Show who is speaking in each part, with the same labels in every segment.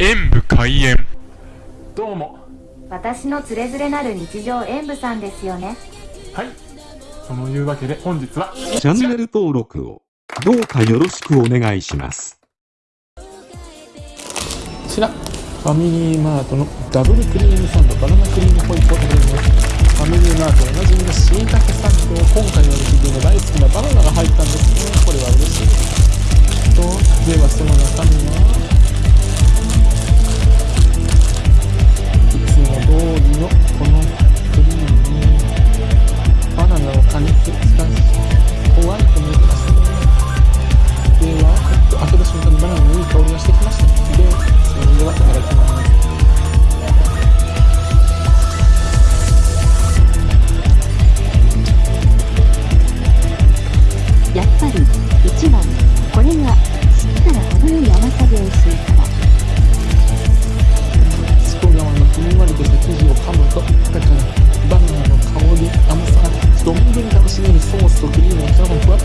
Speaker 1: 演武開演。どうも。
Speaker 2: 私のつれづれなる日常演舞さんですよね。
Speaker 1: はい。そのいうわけで本日は
Speaker 3: チャンネル登録をどうかよろしくお願いします。
Speaker 1: こちら。ファミリーマートのダブルクリームサンドバナナクリームホイップを食べます。ファミリーマートおなじみのしいたけサンド今回は自分の大好きなバナナが入ったんですね。これは嬉しい。ですとではその中身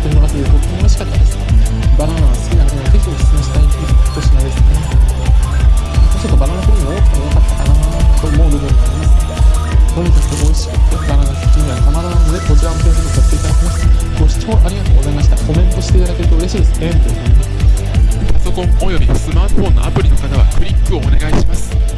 Speaker 1: がそのままふわっと広がっててとっても美味しかったです。バナナが好きな方にはぜひおすすめしたい一品ですね。ちょっとバナナクリーム多くてもよかったかな。と思う部分があります。とにかく美味しくてバナナ好きにはたまらないのでこちらも検索させていただきますご視聴ありがとうございましたコメントしていただけると嬉しいです。ねパソコンおよびスマートフォンのアプリの方はクリックをお願いします。